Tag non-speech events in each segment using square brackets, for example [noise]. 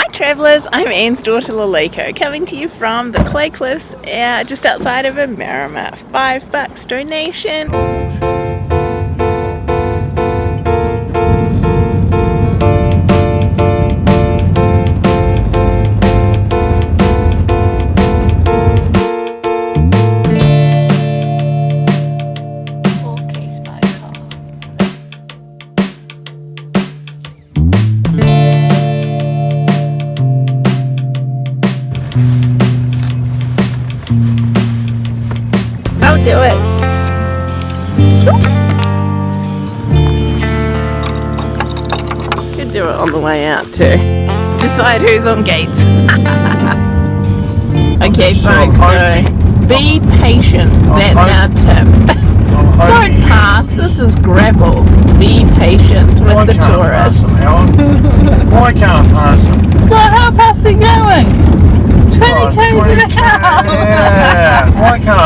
Hi travellers, I'm Anne's daughter Laleko, coming to you from the Clay Cliffs uh, just outside of Omarama. Five bucks donation. Do it. Could do it on the way out too. Decide who's on gates. [laughs] okay folks, so be patient. That's our tip. Don't pass, this is gravel. Be patient with the tourists. [laughs] Why can't I pass them? God, how fast are you going? 20 Oh, k's an 20 hour!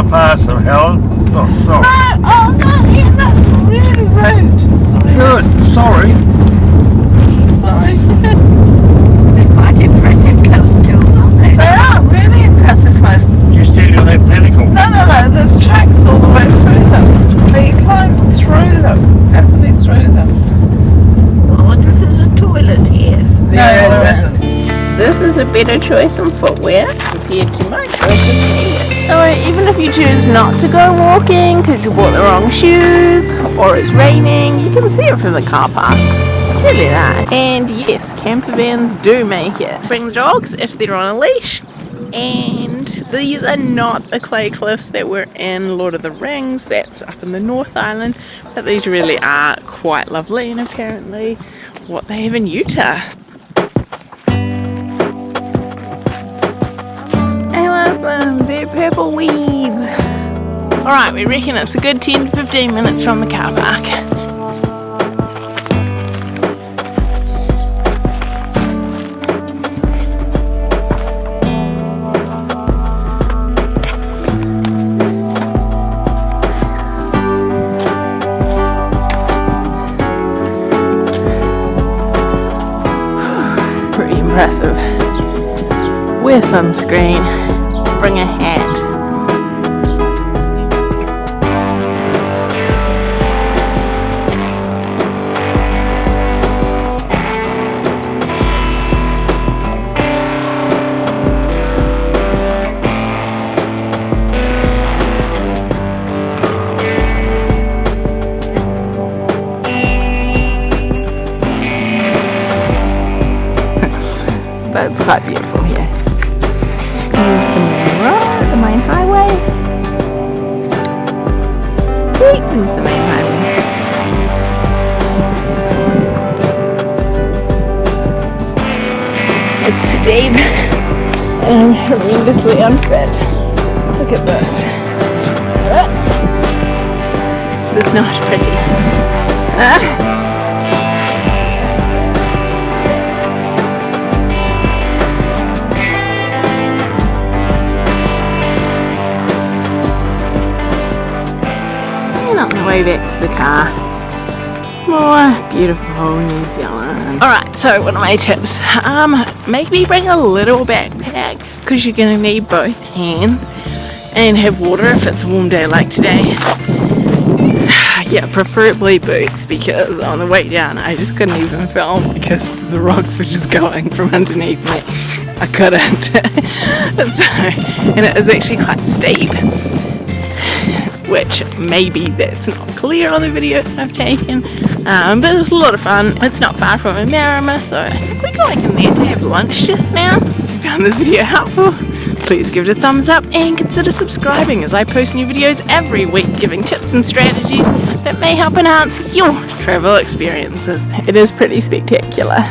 Yeah, why can't pass them, Helen? Oh, sorry. No, oh no, Ian, that's really rude. Sorry. Good, sorry. Sorry. [laughs] They're quite impressive coastal, aren't they? they are really impressive close. You still on that pinnacle? No, no, no, there's tracks all the way through them. They climb through them, definitely through them. I wonder if there's a toilet here. No, there isn't. This is a better choice in footwear compared to my choices So even if you choose not to go walking because you bought the wrong shoes or it's raining, you can see it from the car park. It's really nice. And yes, camper vans do make it. Bring the dogs if they're on a leash. And these are not the clay cliffs that were in Lord of the Rings, that's up in the North Island, but these really are quite lovely and apparently what they have in Utah. Purple weeds. Alright, we reckon it's a good 10 to 15 minutes from the car park. [sighs] Pretty impressive. Wear sunscreen. Bring a hat. It's quite beautiful here. Here's the main road, the main highway. See, there's the main highway. It's steep and horrendously unfit. Look at this. This is not pretty. Ah. The way back to the car. More beautiful New Zealand. Alright, so what are my tips? Um, maybe bring a little backpack because you're going to need both hands and have water if it's a warm day like today. [sighs] yeah, preferably boots because on the way down I just couldn't even film because the rocks were just going from underneath me. I couldn't. [laughs] so, and it was actually quite steep which maybe that's not clear on the video that I've taken um, but it was a lot of fun. It's not far from Omarama so I think we're going in there to have lunch just now. If you found this video helpful please give it a thumbs up and consider subscribing as I post new videos every week giving tips and strategies that may help enhance your travel experiences. It is pretty spectacular